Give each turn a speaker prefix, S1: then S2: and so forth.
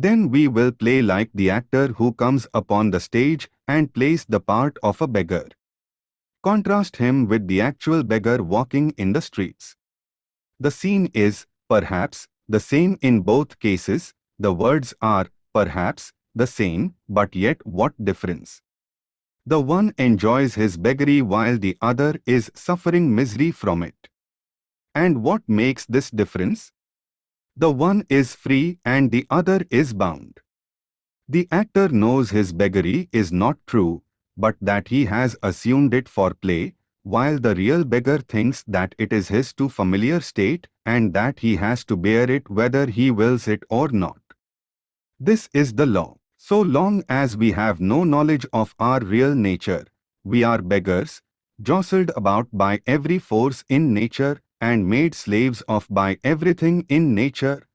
S1: Then we will play like the actor who comes upon the stage and plays the part of a beggar. Contrast him with the actual beggar walking in the streets. The scene is, perhaps, the same in both cases, the words are, perhaps, the same, but yet what difference? The one enjoys his beggary while the other is suffering misery from it. And what makes this difference? The one is free and the other is bound. The actor knows his beggary is not true, but that he has assumed it for play, while the real beggar thinks that it is his too familiar state and that he has to bear it whether he wills it or not. This is the law. So long as we have no knowledge of our real nature, we are beggars, jostled about by every force in nature and made slaves of by everything in nature